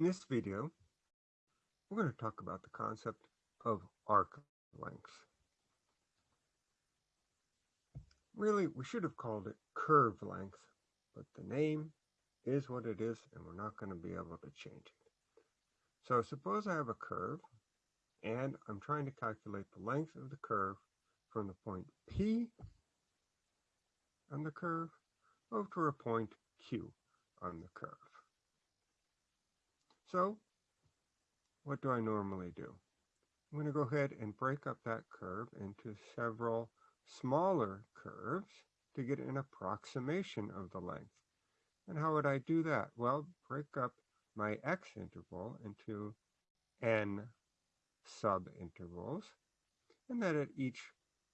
In this video, we're going to talk about the concept of arc length. Really, we should have called it curve length, but the name is what it is, and we're not going to be able to change it. So suppose I have a curve, and I'm trying to calculate the length of the curve from the point P on the curve over to a point Q on the curve. So what do I normally do? I'm going to go ahead and break up that curve into several smaller curves to get an approximation of the length. And how would I do that? Well, break up my x interval into n subintervals, and then at each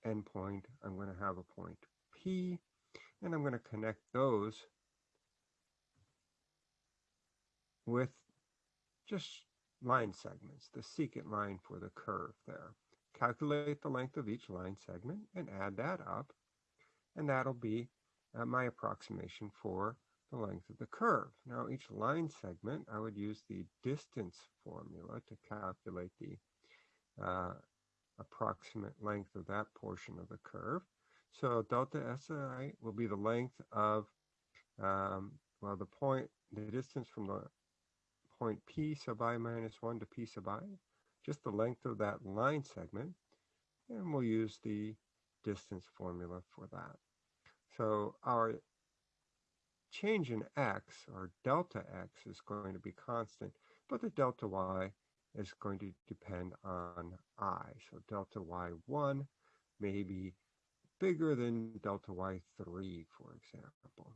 endpoint, I'm going to have a point P, and I'm going to connect those with just line segments, the secant line for the curve there. Calculate the length of each line segment and add that up, and that'll be uh, my approximation for the length of the curve. Now each line segment, I would use the distance formula to calculate the uh, approximate length of that portion of the curve. So delta SI will be the length of, um, well, the point, the distance from the point P sub i minus 1 to P sub i, just the length of that line segment, and we'll use the distance formula for that. So our change in x, or delta x, is going to be constant, but the delta y is going to depend on i. So delta y1 may be bigger than delta y3, for example.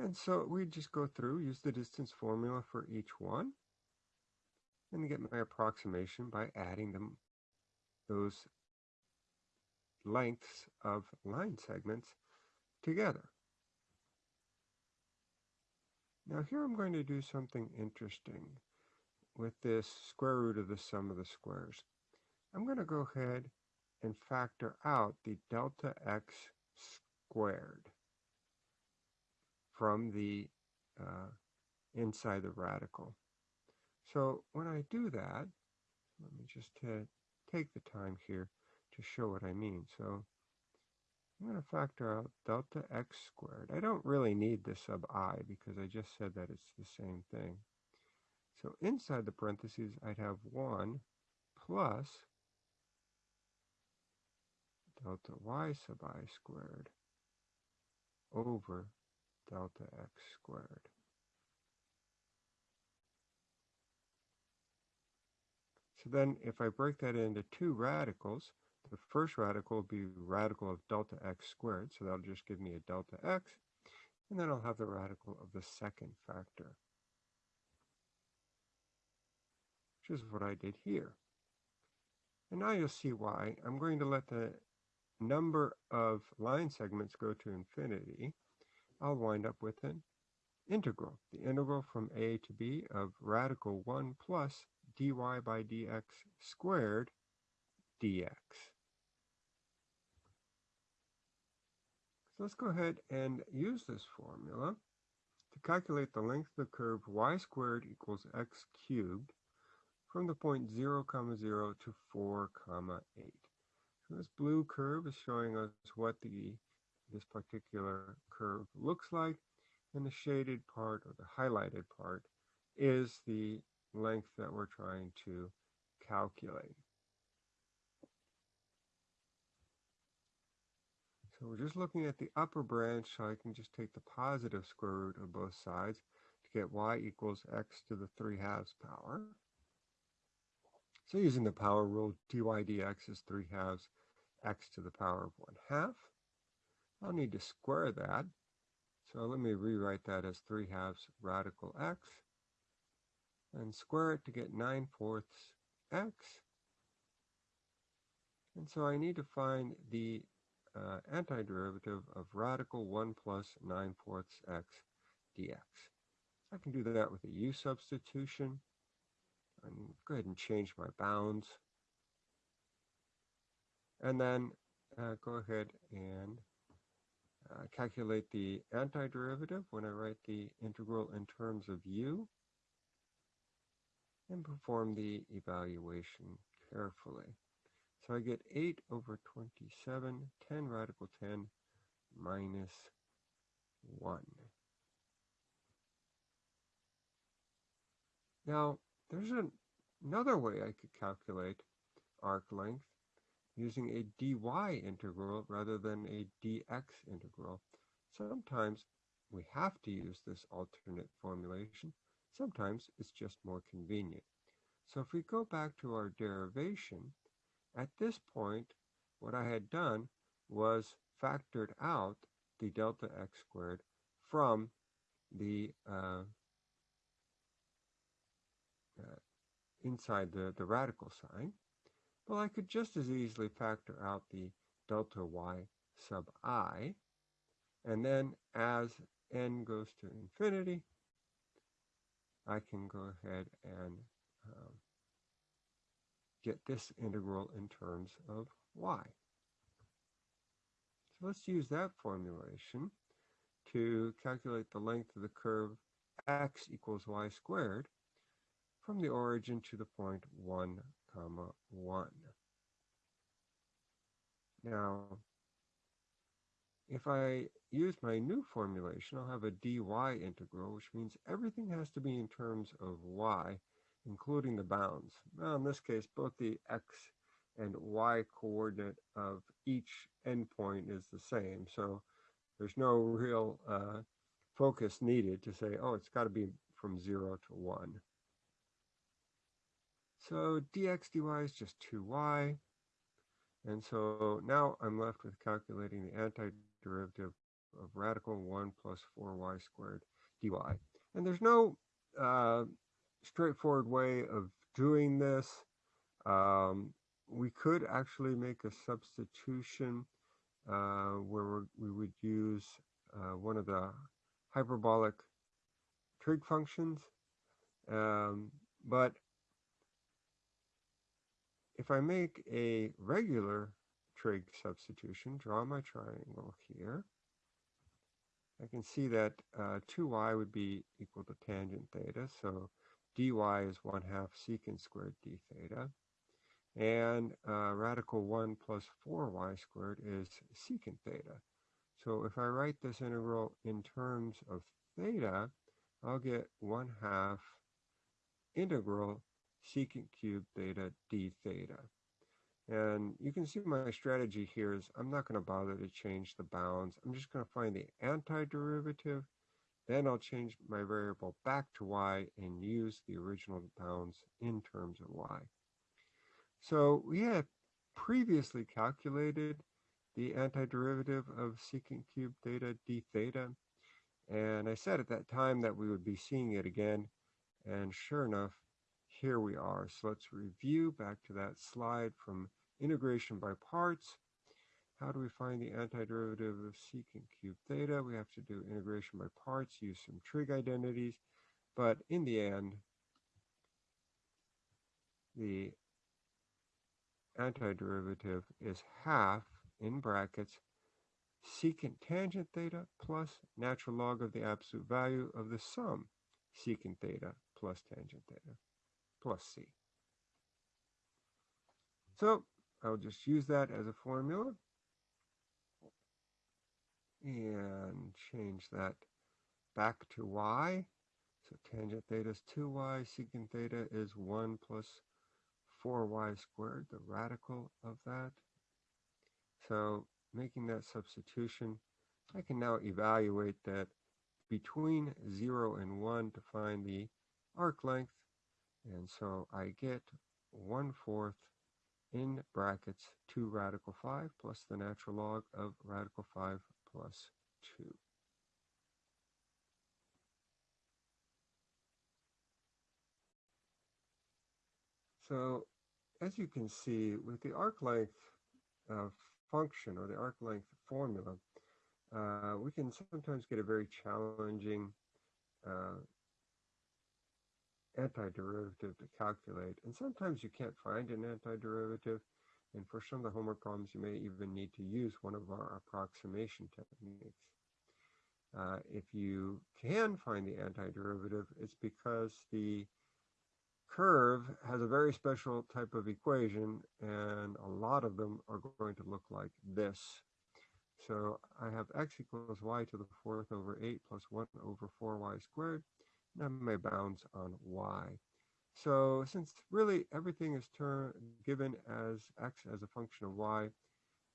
And so we just go through, use the distance formula for each one, and get my approximation by adding them those lengths of line segments together. Now here I'm going to do something interesting with this square root of the sum of the squares. I'm going to go ahead and factor out the delta x squared from the uh, inside the radical. So when I do that, let me just take the time here to show what I mean. So I'm going to factor out delta x squared. I don't really need the sub i because I just said that it's the same thing. So inside the parentheses, I'd have 1 plus delta y sub i squared over delta x squared. So then if I break that into two radicals, the first radical will be radical of delta x squared, so that'll just give me a delta x, and then I'll have the radical of the second factor, which is what I did here. And now you'll see why. I'm going to let the number of line segments go to infinity, I'll wind up with an integral. The integral from a to b of radical 1 plus dy by dx squared dx. So let's go ahead and use this formula to calculate the length of the curve y squared equals x cubed from the point 0 comma 0 to 4 comma 8. So this blue curve is showing us what the this particular curve looks like. And the shaded part or the highlighted part is the length that we're trying to calculate. So we're just looking at the upper branch, so I can just take the positive square root of both sides to get y equals x to the 3 halves power. So using the power rule, dy dx is 3 halves x to the power of 1 half. I'll need to square that. So let me rewrite that as 3 halves radical x and square it to get 9 fourths x. And so I need to find the uh, antiderivative of radical 1 plus 9 fourths x dx. I can do that with a u substitution. And go ahead and change my bounds. And then uh, go ahead and uh, calculate the antiderivative when I write the integral in terms of u and perform the evaluation carefully. So I get 8 over 27, 10 radical 10 minus 1. Now, there's an, another way I could calculate arc length using a dy integral rather than a dx integral. Sometimes we have to use this alternate formulation. Sometimes it's just more convenient. So if we go back to our derivation, at this point, what I had done was factored out the delta x squared from the uh, uh, inside the, the radical sign. Well, I could just as easily factor out the delta y sub i, and then as n goes to infinity, I can go ahead and um, get this integral in terms of y. So let's use that formulation to calculate the length of the curve x equals y squared from the origin to the point 1 comma 1. Now, if I use my new formulation, I'll have a dy integral, which means everything has to be in terms of y, including the bounds. Now, in this case, both the x and y coordinate of each endpoint is the same, so there's no real uh, focus needed to say, oh, it's got to be from 0 to 1. So dx dy is just 2y. And so now I'm left with calculating the antiderivative of radical 1 plus 4y squared dy. And there's no uh, straightforward way of doing this. Um, we could actually make a substitution uh, where we would use uh, one of the hyperbolic trig functions. Um, but if I make a regular trig substitution, draw my triangle here, I can see that uh, 2y would be equal to tangent theta, so dy is 1 half secant squared d theta, and uh, radical 1 plus 4y squared is secant theta. So if I write this integral in terms of theta, I'll get 1 half integral secant cubed theta d theta. And you can see my strategy here is I'm not going to bother to change the bounds. I'm just going to find the antiderivative. Then I'll change my variable back to y and use the original bounds in terms of y. So we had previously calculated the antiderivative of secant cubed theta d theta. And I said at that time that we would be seeing it again. And sure enough, here we are. So let's review back to that slide from integration by parts. How do we find the antiderivative of secant cubed theta? We have to do integration by parts, use some trig identities. But in the end, the antiderivative is half, in brackets, secant tangent theta plus natural log of the absolute value of the sum secant theta plus tangent theta plus C. So I'll just use that as a formula and change that back to y. So tangent theta is 2y, secant theta is 1 plus 4y squared, the radical of that. So making that substitution, I can now evaluate that between 0 and 1 to find the arc length and so I get 1 fourth in brackets 2 radical 5 plus the natural log of radical 5 plus 2. So as you can see, with the arc length uh, function or the arc length formula, uh, we can sometimes get a very challenging uh, antiderivative to calculate. And sometimes you can't find an antiderivative. And for some of the homework problems, you may even need to use one of our approximation techniques. Uh, if you can find the antiderivative, it's because the curve has a very special type of equation, and a lot of them are going to look like this. So I have x equals y to the fourth over 8 plus 1 over 4y squared. And my bounds on y. So since really everything is term, given as x as a function of y,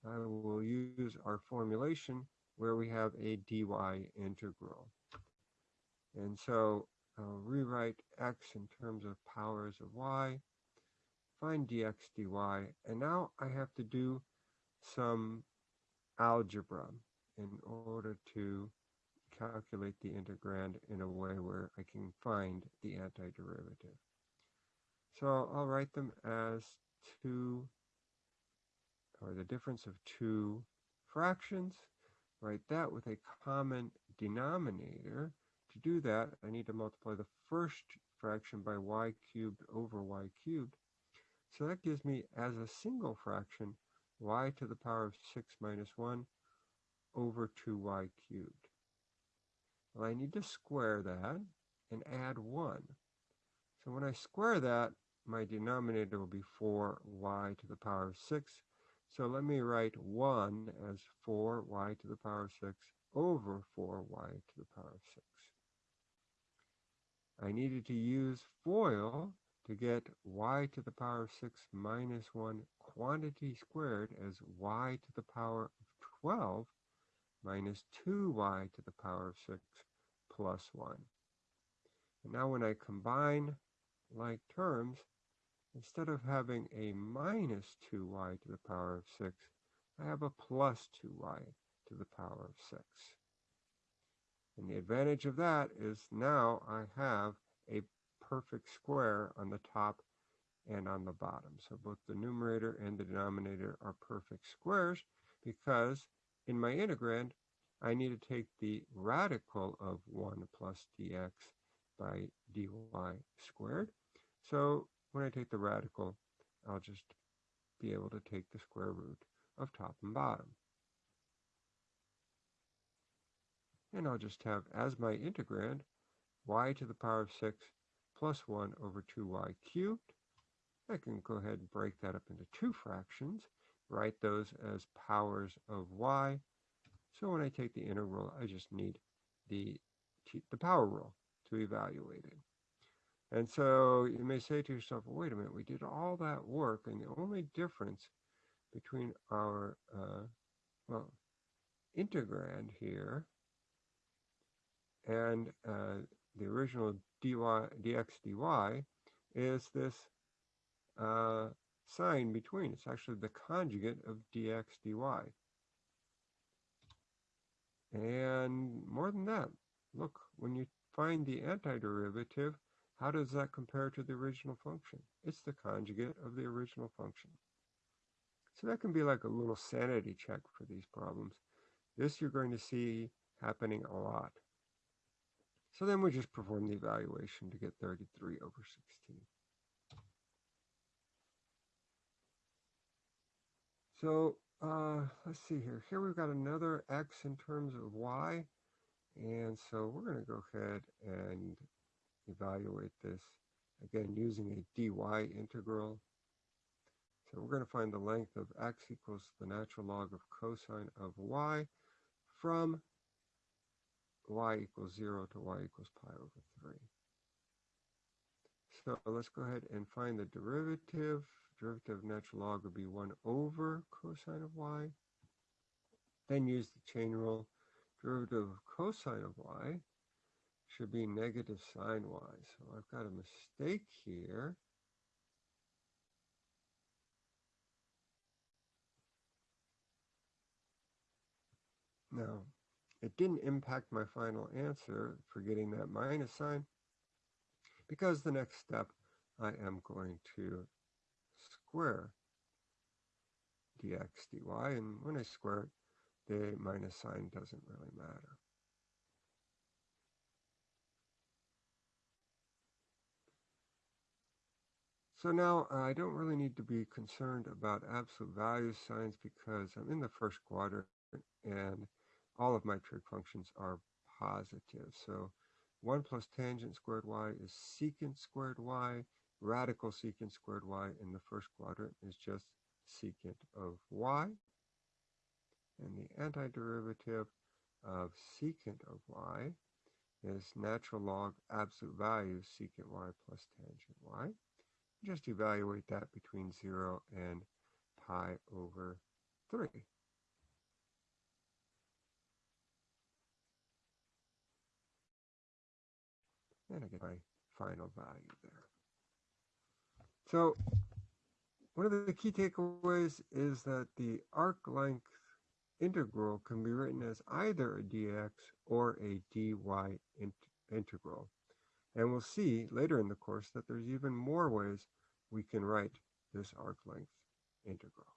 I will use our formulation where we have a dy integral. And so I'll rewrite x in terms of powers of y, find dx dy, and now I have to do some algebra in order to calculate the integrand in a way where I can find the antiderivative. So I'll write them as two, or the difference of two fractions. Write that with a common denominator. To do that, I need to multiply the first fraction by y cubed over y cubed. So that gives me, as a single fraction, y to the power of 6 minus 1 over 2y cubed. Well, I need to square that and add 1. So when I square that, my denominator will be 4y to the power of 6. So let me write 1 as 4y to the power of 6 over 4y to the power of 6. I needed to use FOIL to get y to the power of 6 minus 1 quantity squared as y to the power of 12 minus 2y to the power of 6 plus 1. And now when I combine like terms, Instead of having a minus 2y to the power of 6, I have a plus 2y to the power of 6. And the advantage of that is now I have a perfect square on the top and on the bottom. So both the numerator and the denominator are perfect squares because in my integrand, I need to take the radical of 1 plus dx by dy squared. So when I take the radical, I'll just be able to take the square root of top and bottom. And I'll just have as my integrand y to the power of 6 plus 1 over 2y cubed. I can go ahead and break that up into two fractions, write those as powers of y. So when I take the integral, I just need the, the power rule to evaluate it. And so you may say to yourself, well, wait a minute, we did all that work, and the only difference between our, uh, well, integrand here and uh, the original dy, dx dy is this uh, sign between. It's actually the conjugate of dx dy. And more than that, look, when you find the antiderivative, how does that compare to the original function? It's the conjugate of the original function. So that can be like a little sanity check for these problems. This you're going to see happening a lot. So then we just perform the evaluation to get 33 over 16. So uh, let's see here. Here we've got another x in terms of y. And so we're going to go ahead and evaluate this again using a dy integral. So we're going to find the length of x equals the natural log of cosine of y from y equals 0 to y equals pi over 3. So let's go ahead and find the derivative. Derivative of natural log would be 1 over cosine of y. Then use the chain rule. Derivative of cosine of y should be negative sine y. So I've got a mistake here. Now, it didn't impact my final answer for getting that minus sign because the next step I am going to square dx dy and when I square it the minus sign doesn't really matter. So now uh, I don't really need to be concerned about absolute value signs because I'm in the first quadrant and all of my trig functions are positive. So 1 plus tangent squared y is secant squared y. Radical secant squared y in the first quadrant is just secant of y. And the antiderivative of secant of y is natural log absolute value secant y plus tangent y. Just evaluate that between 0 and pi over 3. And I get my final value there. So one of the key takeaways is that the arc length integral can be written as either a dx or a dy int integral. And we'll see later in the course that there's even more ways we can write this arc length integral.